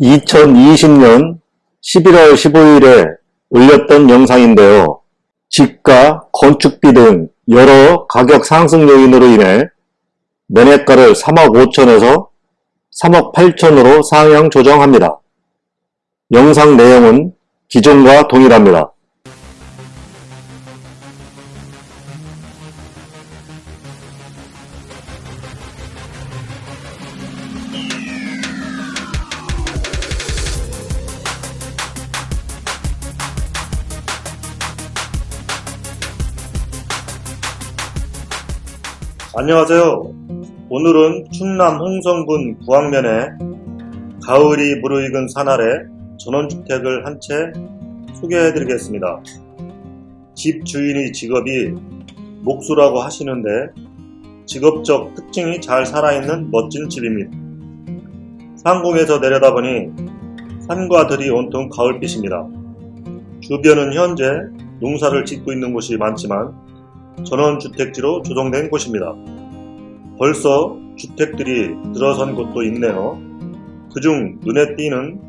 2020년 11월 15일에 올렸던 영상인데요. 집가, 건축비 등 여러 가격 상승 요인으로 인해 매매가를 3억 5천에서 3억 8천으로 상향 조정합니다. 영상 내용은 기존과 동일합니다. 안녕하세요. 오늘은 충남 홍성군 구항면에 가을이 무르익은 산 아래 전원주택을 한 채 소개해드리겠습니다. 집 주인의 직업이 목수라고 하시는데 직업적 특징이 잘 살아있는 멋진 집입니다. 상공에서 내려다보니 산과 들이 온통 가을빛입니다. 주변은 현재 농사를 짓고 있는 곳이 많지만 전원주택지로 조성된 곳입니다. 벌써 주택들이 들어선 곳도 있네요. 그중 눈에 띄는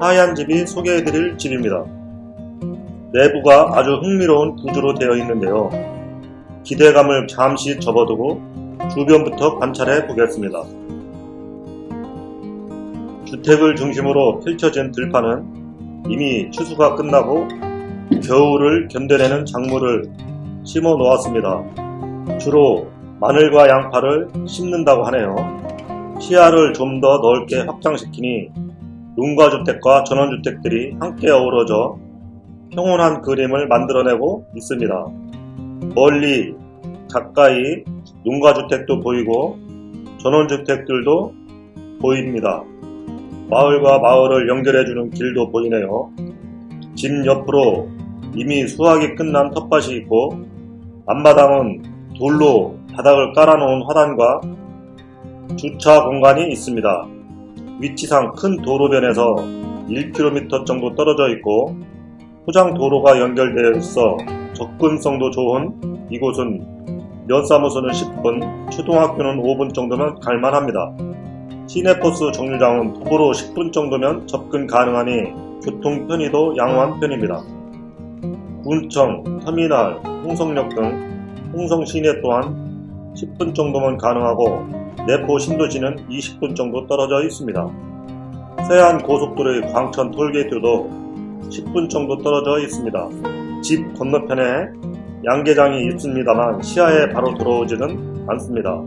하얀 집이 소개해드릴 집입니다. 내부가 아주 흥미로운 구조로 되어 있는데요. 기대감을 잠시 접어두고 주변부터 관찰해 보겠습니다. 주택을 중심으로 펼쳐진 들판은 이미 추수가 끝나고 겨울을 견뎌내는 작물을 심어 놓았습니다. 주로 마늘과 양파를 심는다고 하네요. 시야를 좀 더 넓게 확장시키니 농가주택과 전원주택들이 함께 어우러져 평온한 그림을 만들어내고 있습니다. 멀리 가까이 농가주택도 보이고 전원주택들도 보입니다. 마을과 마을을 연결해주는 길도 보이네요. 집 옆으로 이미 수확이 끝난 텃밭이 있고 앞마당은 돌로 바닥을 깔아놓은 화단과 주차 공간이 있습니다. 위치상 큰 도로변에서 1km 정도 떨어져 있고 포장 도로가 연결되어 있어 접근성도 좋은 이곳은 면사무소는 10분, 초등학교는 5분 정도면 갈만합니다. 시내버스 정류장은 도보로 10분 정도면 접근 가능하니 교통 편의도 양호한 편입니다. 군청, 터미널, 홍성역 등 홍성 시내 또한 10분 정도면 가능하고 내포 신도시는 20분 정도 떨어져 있습니다. 서해안 고속도로의 광천 톨게이트도 10분 정도 떨어져 있습니다. 집 건너편에 양계장이 있습니다만 시야에 바로 들어오지는 않습니다.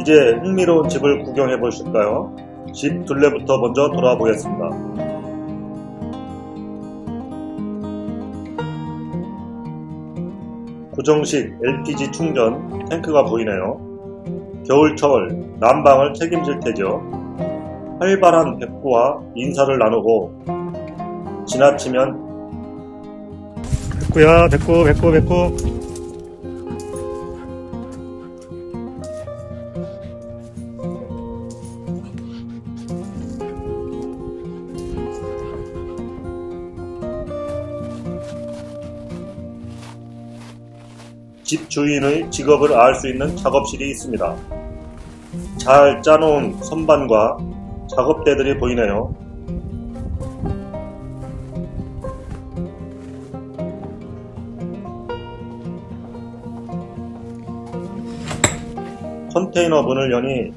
이제 흥미로운 집을 구경해 보실까요? 집 둘레부터 먼저 돌아보겠습니다. 고정식 LPG 충전 탱크가 보이네요. 겨울철 난방을 책임질 테죠. 활발한 백구와 인사를 나누고 지나치면 백구야 백구 백구 백구 집 주인의 직업을 알 수 있는 작업실이 있습니다. 잘 짜놓은 선반과 작업대들이 보이네요. 컨테이너 문을 여니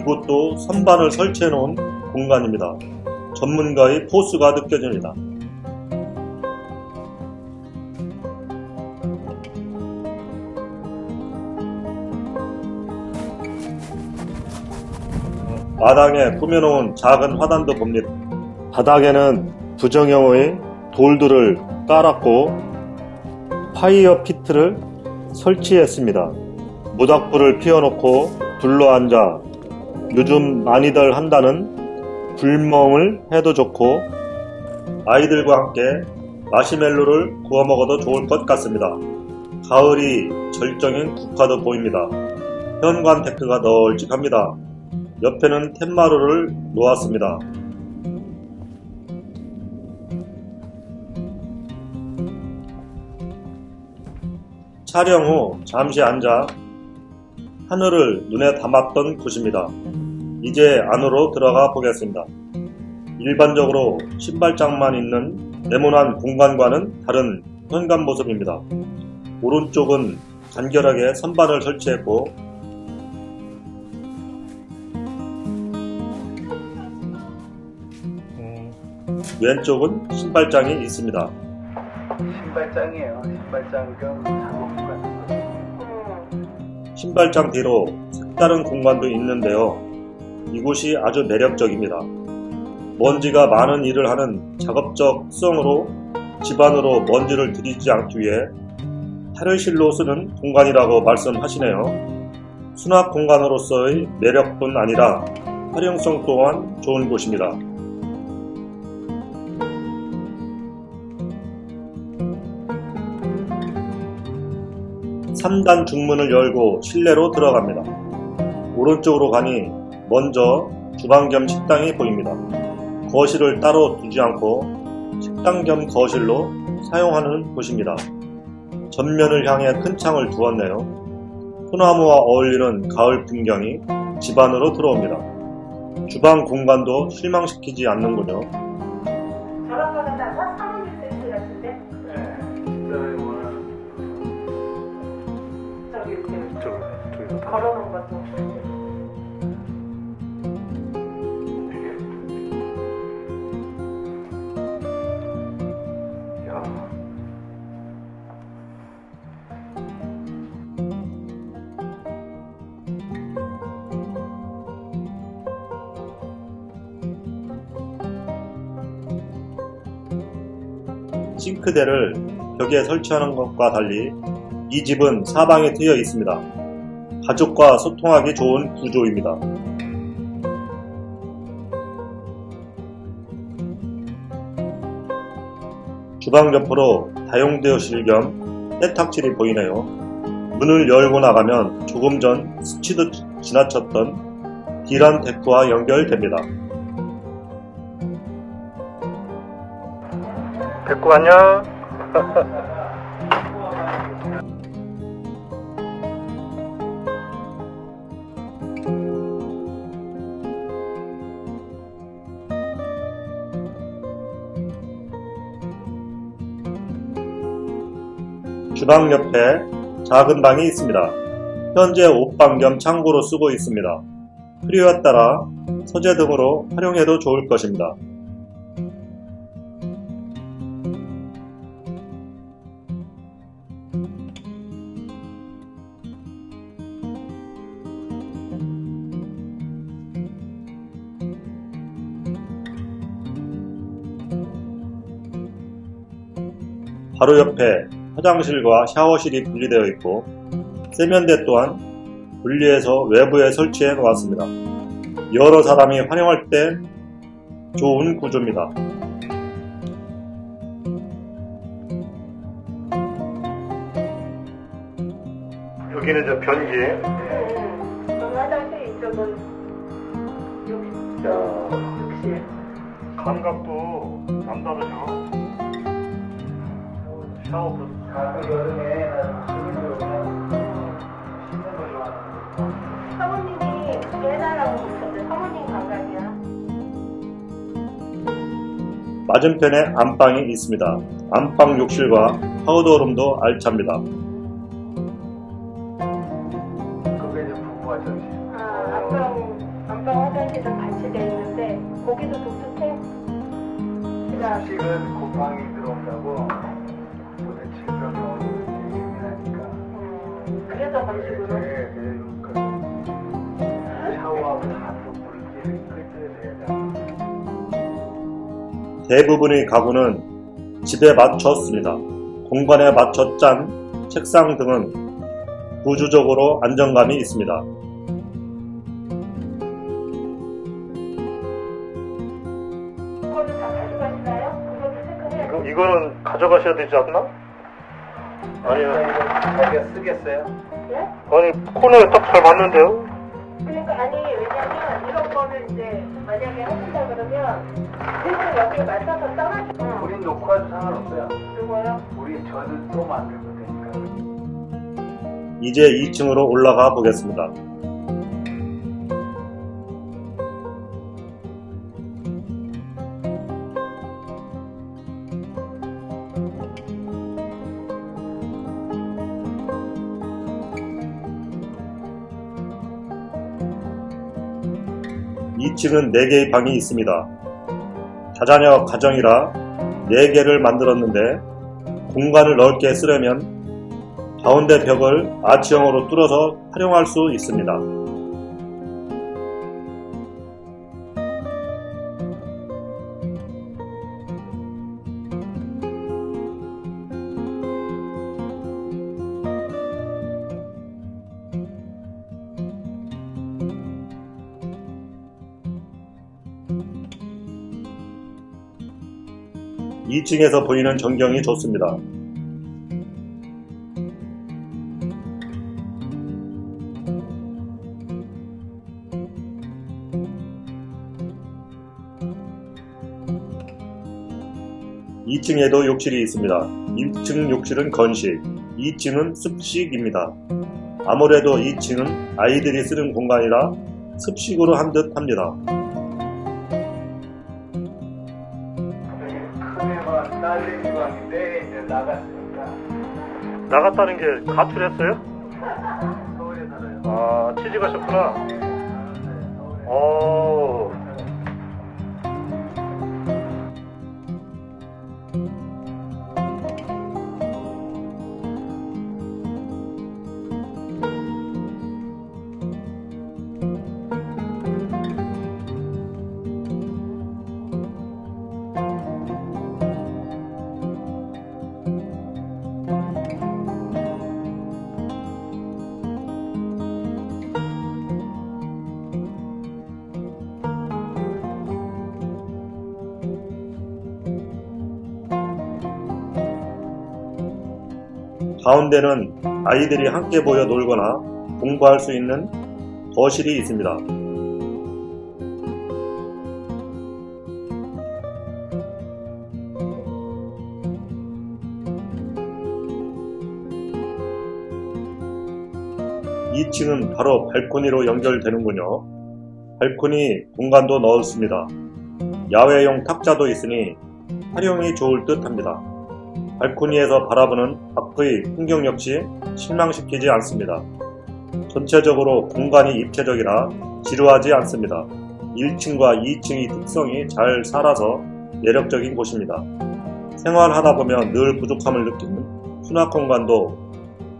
이곳도 선반을 설치해 놓은 공간입니다. 전문가의 포스가 느껴집니다. 마당에 꾸며놓은 작은 화단도 봅니다. 바닥에는 부정형의 돌들을 깔았고 파이어 피트를 설치했습니다. 모닥불을 피워놓고 둘러앉아 요즘 많이들 한다는 불멍을 해도 좋고 아이들과 함께 마시멜로를 구워 먹어도 좋을 것 같습니다. 가을이 절정인 국화도 보입니다. 현관 데크가 널찍합니다. 옆에는 텐마루를 놓았습니다. 촬영 후 잠시 앉아 하늘을 눈에 담았던 곳입니다. 이제 안으로 들어가 보겠습니다. 일반적으로 신발장만 있는 네모난 공간과는 다른 현관 모습입니다. 오른쪽은 간결하게 선반을 설치했고 왼쪽은 신발장이 있습니다. 신발장이에요. 신발장 겸 작업관. 신발장 뒤로 색다른 공간도 있는데요. 이곳이 아주 매력적입니다. 먼지가 많은 일을 하는 작업적 수성으로 집안으로 먼지를 들이지 않기 위해 탈의실로 쓰는 공간이라고 말씀하시네요. 수납 공간으로서의 매력뿐 아니라 활용성 또한 좋은 곳입니다. 3단 중문을 열고 실내로 들어갑니다. 오른쪽으로 가니 먼저 주방 겸 식당이 보입니다. 거실을 따로 두지 않고 식당 겸 거실로 사용하는 곳입니다. 전면을 향해 큰 창을 두었네요. 소나무와 어울리는 가을 풍경이 집 안으로 들어옵니다. 주방 공간도 실망시키지 않는군요. 싱크대를 벽에 설치하는 것과 달리 이 집은 사방에 트여 있습니다. 가족과 소통하기 좋은 구조입니다. 주방 옆으로 다용도실 겸 세탁실이 보이네요. 문을 열고 나가면 조금 전 스치듯 지나쳤던 디란 데크와 연결됩니다. 백구 안녕. 주방 옆에 작은 방이 있습니다. 현재 옷방 겸 창고로 쓰고 있습니다. 필요에 따라 서재 등으로 활용해도 좋을 것입니다. 바로 옆에 화장실과 샤워실이 분리되어 있고 세면대 또한 분리해서 외부에 설치해 놓았습니다. 여러 사람이 활용할 때 좋은 구조입니다. 여기는 저 변기. 음. 저는 화장실 이쪽은. 욕실. 감각도 남다르죠. 샤워도. 아, 여름에 나는 씻는 거 좋아하는. 사모님이 그게 해달라고 그러셨대. 사모님 감각이야. 맞은편에 안방이 있습니다. 안방 욕실과 파우더룸도 알찹니다. 그게 이제 부부 화장실. 아, 안방, 안방 화장실은 같이 돼 있는데, 거기도 독특해? 음식은 곱방이 들어온다고 건식으로. 네, 그 샤워하고 다또 물기를 끓여야 돼요. 대부분의 가구는 집에 맞췄습니다. 공간에 맞춰 짠 책상 등은 구조적으로 안정감이 있습니다. 이거, 이거는 가져가셔야 되지 않나? 아니요. 자기가 쓰겠어요? 돼? 아니, 코너에 딱 잘 맞는데요? 그러니까 아니 왜냐면 이런 거를 이제 만약에 하신다 그러면 대신 여기에 맞춰서 써가지고 우린 놓고 와도 상관없어요. 그거요? 우리 저는 또 만들면 되니까. 이제 2층으로 올라가 보겠습니다. 2층은 4개의 방이 있습니다. 다자녀 가정이라 4개를 만들었는데 공간을 넓게 쓰려면 가운데 벽을 아치형으로 뚫어서 활용할 수 있습니다. 이층에서 보이는 전경이 좋습니다. 이층에도 욕실이 있습니다. 1층 욕실은 건식, 2층은 습식입니다. 아무래도 2층은 아이들이 쓰는 공간이라 습식으로 한 듯 합니다. 나갔다는 게 가출했어요? 서울에 살아요. 아, 취직하셨구나. 어. 가운데는 아이들이 함께 모여 놀거나 공부할 수 있는 거실이 있습니다. 이층은 바로 발코니로 연결되는군요. 발코니 공간도 넣었습니다. 야외용 탁자도 있으니 활용이 좋을 듯 합니다. 발코니에서 바라보는 밖의 풍경 역시 실망시키지 않습니다. 전체적으로 공간이 입체적이라 지루하지 않습니다. 1층과 2층의 특성이 잘 살아서 매력적인 곳입니다. 생활하다 보면 늘 부족함을 느끼는 수납 공간도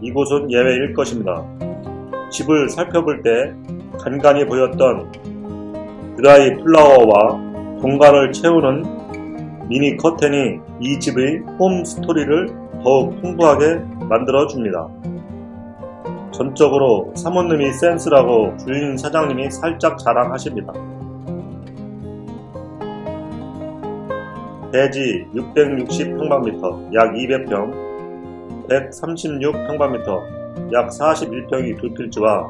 이곳은 예외일 것입니다. 집을 살펴볼 때 간간히 보였던 드라이 플라워와 공간을 채우는 미니 커튼이 이 집의 홈 스토리를 더욱 풍부하게 만들어 줍니다. 전적으로 사모님이 센스라고 주인 사장님이 살짝 자랑하십니다. 대지 660평방미터 약 200평, 136평방미터 약 41평이 두 필지와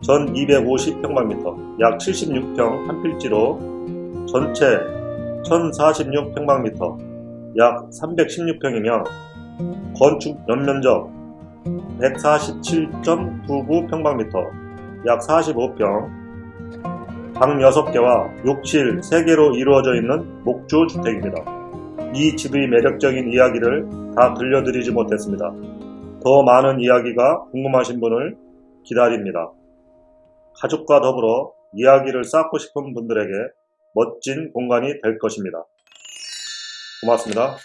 전 250평방미터 약 76평 한 필지로 전체 1046평방미터 약 316평이며 건축 연면적 147.99평방미터 약 45평 방 6개와 욕실 3개로 이루어져 있는 목조 주택입니다. 이 집의 매력적인 이야기를 다 들려드리지 못했습니다. 더 많은 이야기가 궁금하신 분을 기다립니다. 가족과 더불어 이야기를 쌓고 싶은 분들에게 멋진 공간이 될 것입니다. 고맙습니다.